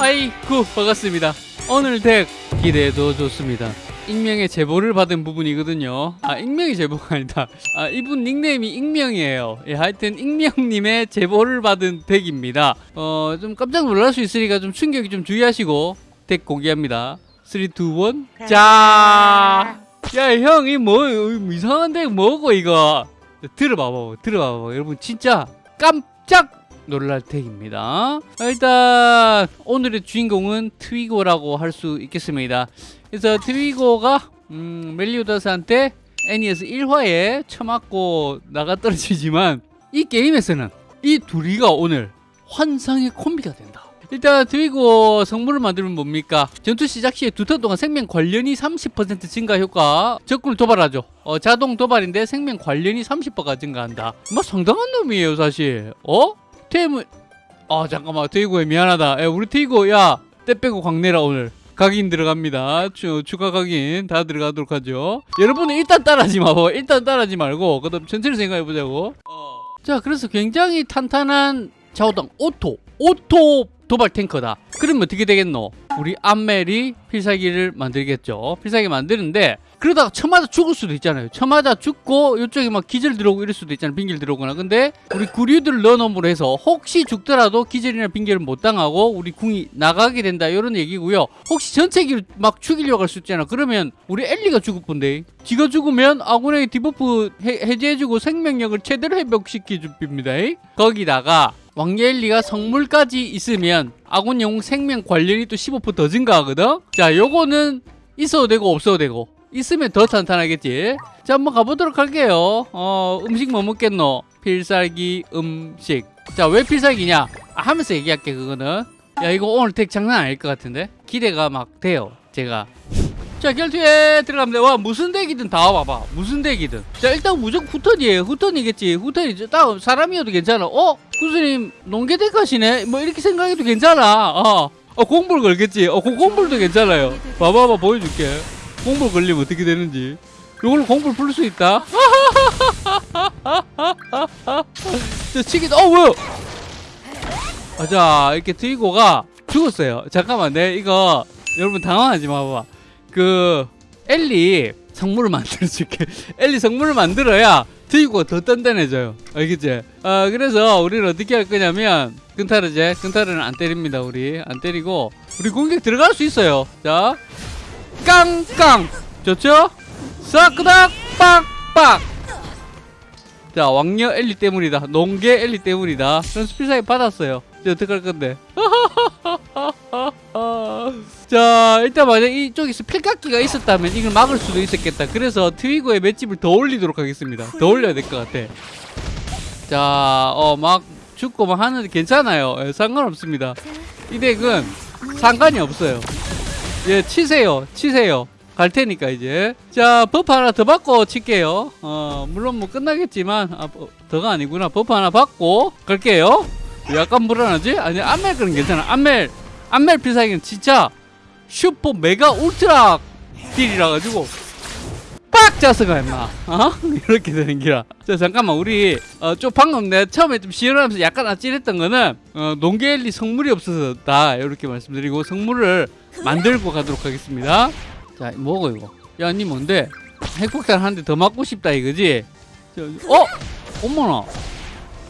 아이쿠 반갑습니다. 오늘 덱 기대도 좋습니다. 익명의 제보를 받은 부분이거든요. 아 익명의 제보가 아니다. 아 이분 닉네임이 익명이에요. 예 하여튼 익명님의 제보를 받은 덱입니다. 어 좀 깜짝 놀랄 수 있으니까 좀 충격이 좀 주의하시고 덱 공개합니다. 3, 2, 1 자! 야, 형, 이 뭐, 이상한 덱 뭐고, 이거? 들어봐봐, 들어봐봐. 여러분, 진짜 깜짝 놀랄 덱입니다. 일단 오늘의 주인공은 트위고라고 할 수 있겠습니다. 그래서 트위고가 음, 멜리오다스한테 애니에서 1화에 처맞고 나가 떨어지지만 이 게임에서는 이 둘이가 오늘 환상의 콤비가 된다. 일단 트위고 성물을 만들면 뭡니까? 전투 시작 시에 두 턴 동안 생명 관련이 30% 증가 효과 적군을 도발하죠. 어, 자동 도발인데 생명 관련이 30%가 증가한다. 뭐 상당한 놈이에요 사실. 어? 테임은 아 잠깐만 트위고에 미안하다. 야, 우리 트위고 야때 빼고 광내라 오늘. 각인 들어갑니다. 추, 추가 각인 다 들어가도록 하죠. 여러분은 일단 따라하지 마고 일단 따라하지 말고 그 다음 천천히 생각해 보자고. 어. 자 그래서 굉장히 탄탄한 좌우당 auto. auto 도발 탱커다. 그러면 어떻게 되겠노? 우리 암멜이 필살기를 만들겠죠. 필살기 만드는데 그러다가 처맞아 죽을 수도 있잖아요. 처맞아 죽고 이쪽에 막 기절 들어오고 이럴 수도 있잖아요. 빙결 들어오거나. 근데 우리 구류들을 넣어놓음으로 해서 혹시 죽더라도 기절이나 빙결을 못 당하고 우리 궁이 나가게 된다. 이런 얘기고요. 혹시 전체 기를 막 죽이려고 할 수 있잖아. 그러면 우리 엘리가 죽을 건데. 지가 죽으면 아군에게 debuff 해, 해제해주고 생명력을 최대로 회복시켜 줍니다. 거기다가 왕예엘리가 성물까지 있으면 아군 영웅 생명 관련이 또 15%더 증가하거든? 자 요거는 있어도 되고 없어도 되고 있으면 더 탄탄하겠지. 자 한번 가보도록 할게요. 어 음식 뭐 먹겠노? 필살기 음식. 자 왜 필살기냐? 아, 하면서 얘기할게 그거는. 야 이거 오늘 덱 장난 아닐 것 같은데? 기대가 막 돼요 제가. 자 결투에 들어갑니다. 와 무슨 덱이든 다 와봐봐 무슨 덱이든. 자 일단 무조건 후턴이에요. 후턴이겠지. 후턴이 딱 사람이어도 괜찮아. 어? 구스님 농계덱 하시네? 뭐 이렇게 생각해도 괜찮아. 어, 어 공불 걸겠지. 어 고- 공불도 괜찮아요. 봐봐봐 보여줄게 공불 걸리면 어떻게 되는지. 이걸로 공불 풀 수 있다? 자 치기 어 뭐야? 아, 자 이렇게 트위고가 죽었어요. 잠깐만 내 이거 여러분 당황하지 마봐 그 엘리 성물을 만들어줄게. 엘리 성물을 만들어야 트위고가 더 단단해져요. 알겠지? 아 그래서 우리는 어떻게 할 거냐면 근타르제 근타르는 안 때립니다 우리. 안 때리고 우리 공격 들어갈 수 있어요. 자 깡깡. 좋죠? 사크닥 빡빡. 자 왕녀 엘리 때문이다. 농계 엘리 때문이다. 그런 스피사이 받았어요. 이제 어떡할 건데? 자 일단 만약 이쪽에서 필각기가 있었다면 이걸 막을 수도 있었겠다. 그래서 트위거의 맷집을 더 올리도록 하겠습니다. 더 올려야 될 것 같아. 자어 막 죽고 막 하는데 괜찮아요. 예, 상관없습니다. 이 deck은 상관이 없어요 예 치세요. 치세요. 갈 테니까 이제. 자 buff 하나 더 받고 칠게요. 어 물론 뭐 끝나겠지만 아, 버- 더가 아니구나. buff 하나 받고 갈게요. 약간 불안하지? 아니 암멜 그런 괜찮아. 암멜. 암멜 필살기는 진짜 슈퍼 메가 울트라 deal이라 가지고 빡 짜서 가 임마. 어? 이렇게 되는 기라. 자 잠깐만. 우리 어, 좀 방금 내가 처음에 좀 시연하면서 약간 아찔했던 거는 어, 농계엘리 성물이 없어서 다 이렇게 말씀드리고 성물을 만들고 가도록 하겠습니다. 자 뭐고 이거? 야 니 뭔데? 핵폭탄 한 대 더 맞고 싶다 이거지? 저, 어? 어머나.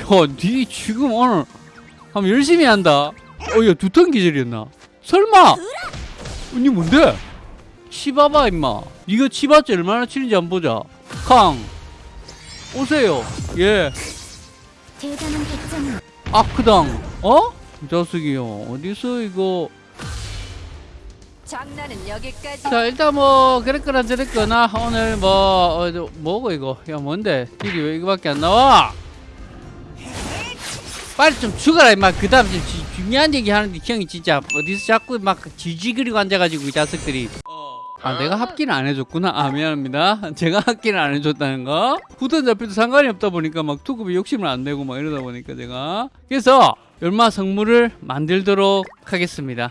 야니 지금 오늘 한번 열심히 한다. 어야 두턴 기절이었나? 설마! 니 뭔데? 치봐봐 임마. 니가 치봤자 얼마나 치는지 한번 보자. 康오세요. 예. 대단한 백점 아크당. 어? 이 자식이요. 어디서 이거 자 일단 뭐 그랬거나 저랬거나 오늘 뭐 어, 저, 뭐고 이거? 야 뭔데? 딜이 왜 이거밖에 안 나와? 빨리 좀 죽어라 임마. 그 다음 좀 지- 중요한 얘기 하는데 형이 진짜 어디서 자꾸 막 지지그리고 앉아가지고 이 자식들이. 아 내가 합기는 안 해줬구나. 아 미안합니다. 제가 합기는 안 해줬다는 거. 후턴 잡혀도 상관이 없다 보니까 막 투급이 욕심을 안 내고 막 이러다 보니까 제가. 그래서 열마 성물을 만들도록 하겠습니다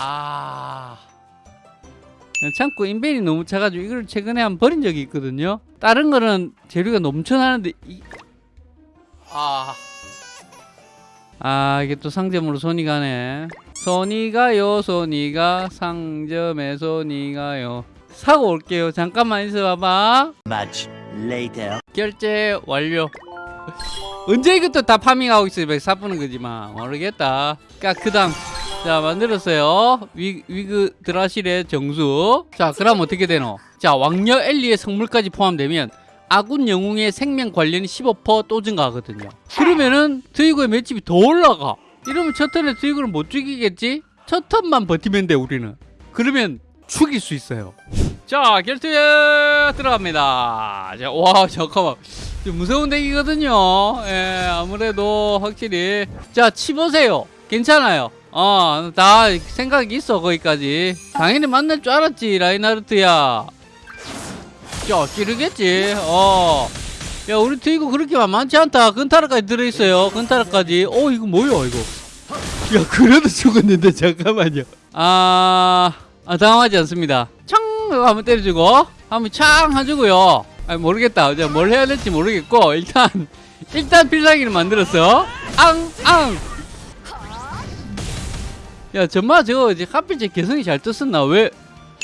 아. 참고 인벤이 너무 차가지고 이걸 최근에 한번 버린 적이 있거든요. 다른 거는 재료가 넘쳐나는데 이... 아. 아 이게 또 상점으로 손이 가네. 손이 가요 손이 가. 상점에 손이 가요. 사고 올게요. 잠깐만 있어봐봐. Much later. 결제 완료. 언제 이것도 다 farming하고 있어요. 왜 사푸는 거지만 모르겠다. 까크당 자 만들었어요. 위, 위그드라실의 정수. 자 그럼 어떻게 되노? 자 왕녀 엘리의 성물까지 포함되면 아군 영웅의 생명 관련이 15%또 증가하거든요. 그러면은 트위거의 맷집이 더 올라가. 이러면 첫 턴에 트위거를 못 죽이겠지? 첫 턴만 버티면 돼 우리는. 그러면 죽일 수 있어요. 자 결투에 들어갑니다. 자, 와 잠깐만. 좀 무서운 덱이거든요. 예 아무래도 확실히. 자 치보세요. 괜찮아요 어 다 생각이 있어 거기까지. 당연히 만날 줄 알았지 라인하르트야. 자 찌르겠지? 어 야 우리 트이고 그렇게 만만치 않다. 근타르까지 들어있어요 근타르까지. 어 이거 뭐야 이거? 야 그래도 죽었는데 잠깐만요. 아, 아 당황하지 않습니다. 창 하고 한번 때려주고 한번 창 해주고요. 아 모르겠다. 이제 뭘 해야 될지 모르겠고 일단 일단 필살기를 만들었어. 앙앙 야 정말 저거 이제 하필 제 개성이 잘 떴었나? 왜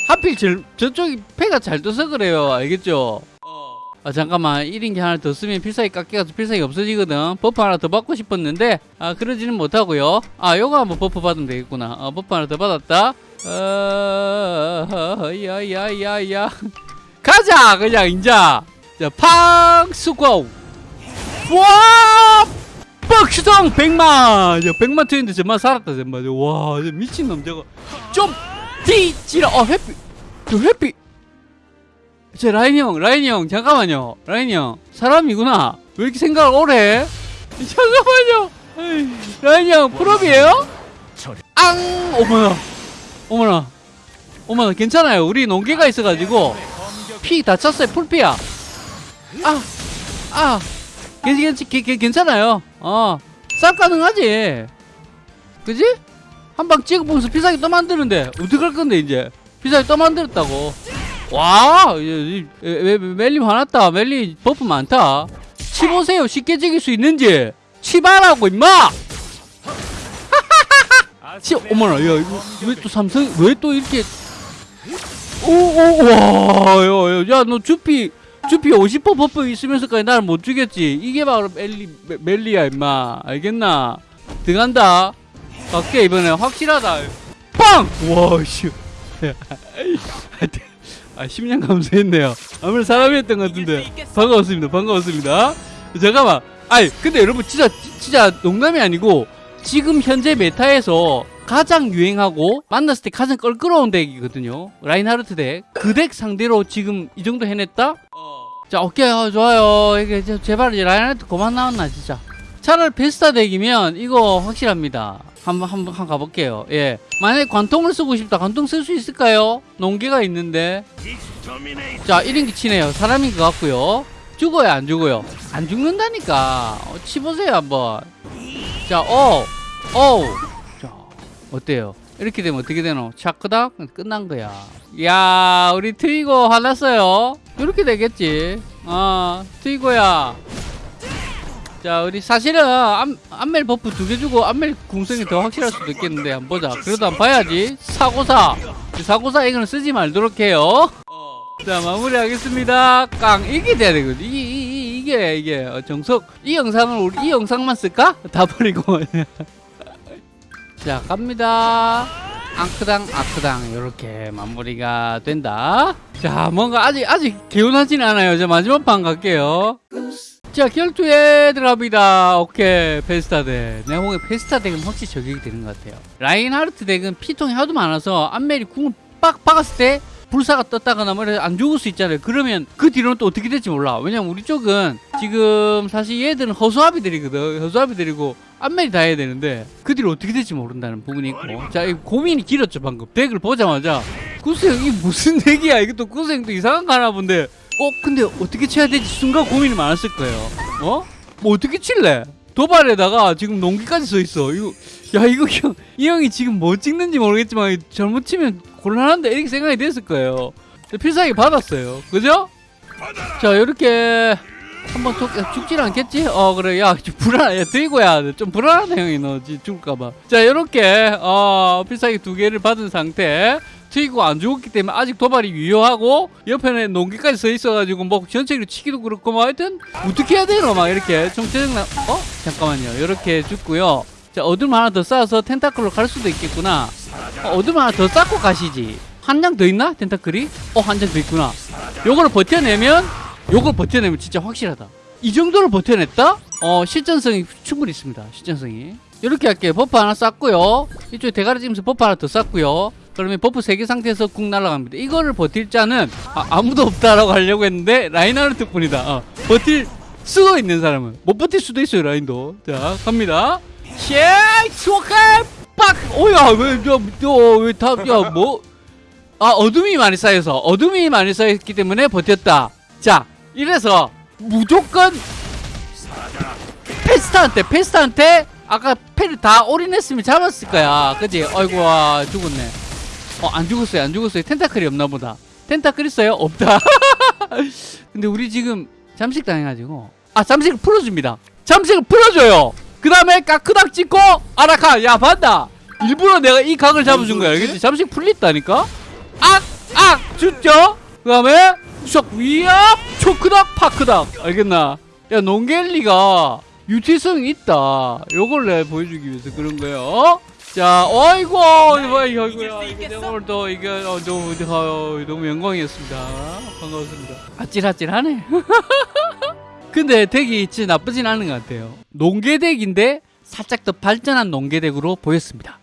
하필 저, 저쪽이 패가 잘 떠서 그래요? 알겠죠? 아 잠깐만. 1인기 하나 더 쓰면 필살기 깎여가서 필살기 없어지거든. buff 하나 더 받고 싶었는데 아 그러지는 못하고요. 아 요거 한번 buff 받으면 되겠구나. 아 buff 하나 더 받았다. 어, 야야야야. 가자! 그냥 인자. 자 팡 수고. 와 뻑슈동 100만. 야 100만 트였는데 정말 살았다 정말 와 미친놈 저거. 좀 뒤지라. 어 해피. 저 해피. 저 라인이 형 라인이 형 잠깐만요. 라인이 형 사람이구나. 왜 이렇게 생각을 오래 해? 잠깐만요. 라인이 형 프로비에요? 앙! 어머나. 어머나. 어머나 괜찮아요. 우리 농기가 있어가지고. 피 다쳤어요 풀피야. 아 아 괜찮 괜찮 괜찮아요. 어싹 가능하지. 그지? 한 방 찍어보면서 피사기 또 만드는데 어떡할 건데 이제? 피사기 또 만들었다고. 와 멜- 멜리 화났다 멜리 버프 많다. 치보세요. 쉽게 찍을 수 있는지. 치바라고 임마! 치 어머나 야 이거 왜 또 삼성 왜 또 이렇게 오오와야너 주피 주피 50% 버프 있으면서까지 나를 못 죽였지. 이게 바로 멜리 멜- 멜리야 임마. 알겠나? 들어간다. 갈게 이번에. 확실하다. 빵! 와씨. 아 10년 감수했네요. 아무래도 사람이었던 것 같은데. 반가웠습니다 반가웠습니다. 잠깐만. 아니 근데 여러분 진짜 진짜 농담이 아니고 지금 현재 meta에서 가장 유행하고 만났을 때 가장 껄끄러운 deck이거든요. 라인하르트 deck 그 deck 상대로 지금 이 정도 해냈다? 자 오케이. 어, 좋아요. 이게 저- 제발 라인하르트 그만 나왔나 진짜. 차라리 베스타 덱이면 이거 확실합니다. 한번 한번 한번 가볼게요. 예. 만약에 관통을 쓰고 싶다. 관통 쓸 수 있을까요? 농계가 있는데. 자 1인기 치네요. 사람인 것 같고요. 죽어요 안 죽어요? 안 죽는다니까. 어, 치보세요 한번. 자어어. 자 어때요? 이렇게 되면 어떻게 되노? 차크닥? 끝난 거야. 야 우리 트위고 화났어요 이렇게 되겠지. 어 트위고야. 자 우리 사실은 안, 안멜 버프 두 개 주고 안멜 궁성이 더 확실할 수도 있겠는데 한번 보자. 그래도 한번 봐야지. 사고사. 사고사 이거는 쓰지 말도록 해요. 자 마무리하겠습니다. 깡 이게 돼야 되거든. 이게 이, 이, 게 이게. 어, 정석. 이 영상을 우리 이 영상만 쓸까? 다 버리고. 자 갑니다 앙크당 아크당 이렇게 마무리가 된다. 자 뭔가 아직 아직 개운하진 않아요. 자 마지막 판 갈게요. 자 결투에 들어갑니다. 오케이 페스타 deck 내가 보기엔 페스타 deck은 확실히 저격이 되는 것 같아요. 라인하르트 deck은 피통이 하도 많아서 안멜이 궁을 빡 박았을 때 불사가 떴다거나 뭐 이래서 안 죽을 수 있잖아요. 그러면 그 뒤로는 또 어떻게 될지 몰라. 왜냐면 우리 쪽은 지금 사실 얘들은 허수아비들이거든. 허수아비들이고 안멜이 다 해야 되는데 그 뒤로 어떻게 될지 모른다는 부분이 있고. 자이 고민이 길었죠 방금. deck을 보자마자. 구스형 이게 무슨 deck이야? 이것도 구스형도 이상한 거 하나 본데. 어 근데 어떻게 쳐야 될지 순간 고민이 많았을 거예요. 어? 뭐 어떻게 칠래? 도발에다가 지금 농기까지 써 있어. 이거 야 이거 형, 이 형이 지금 뭐 찍는지 모르겠지만 잘못 치면 곤란한데? 이렇게 생각이 됐을 거예요. 필살기 받았어요. 그죠? 자 이렇게 한번 속, 야, 죽질 않겠지? 어 그래. 야좀 불안해. 야 드이고야. 좀 불안하다 형이 너. 지- 죽을까봐. 자 이렇게 어 필살기 두 개를 받은 상태. 트이고 안 죽었기 때문에 아직 도발이 유효하고 옆에는 농기까지 서 있어가지고 뭐 전체로 치기도 그렇고 뭐 하여튼 어떻게 해야 되노 막 이렇게. 총체적 나 어? 잠깐만요. 이렇게 죽고요. 자 어둠 하나 더 쌓아서 tentacle로 갈 수도 있겠구나. 어, 어둠 하나 더 쌓고 가시지. 한 장 더 있나? tentacle이? 어 한 장 더 있구나. 요거를 버텨내면 요걸 버텨내면 진짜 확실하다. 이 정도를 버텨냈다? 어 실전성이 충분히 있습니다. 실전성이. 이렇게 할게요. buff 하나 쌓고요. 이쪽에 대가리 찌면서 buff 하나 더 쌓고요. 그러면 buff 3개 상태에서 궁 날아갑니다. 이거를 버틸 자는 아, 무도 없다라고 하려고 했는데 라인하르트 뿐이다. 어, 버틸 수도 있는 사람은. 못 버틸 수도 있어요 라인도. 자 갑니다. 쉐이크 스워칼! 빡! 오야 왜저왜다야뭐? 아 어둠이 많이 쌓여서 어둠이 많이 쌓였기 때문에 버텼다. 자 이래서 무조건 페스타한테 페스타한테 아까 패를 다 올인했으면 잡았을 거야. 그지? 어이구 와 죽었네. 어 안 죽었어요 안 죽었어요. 텐타클이 없나 보다. 텐타클 있어요? 없다. 근데 우리 지금 잠식 당해가지고 아 잠식을 풀어줍니다. 잠식을 풀어줘요. 그 다음에 까크닥 찍고 아라카 야 봤다. 일부러 내가 이 각을 잡아준 거야. 알겠지? 잠식 풀렸다니까? 악 악 죽죠? 그 다음에 슉 위압 초크닥 파크닥. 알겠나? 야 농겔리가 유티성이 있다. 요걸 내가 보여주기 위해서 그런 거예요. 자 어이구 이거 이거야 이거 내가 오늘 또 이게 어, 너무 어, 영광이었습니다. 반가웠습니다. 아찔아찔하네. 근데 덱이 진짜 나쁘진 않은 것 같아요. 농계덱인데 살짝 더 발전한 농계덱으로 보였습니다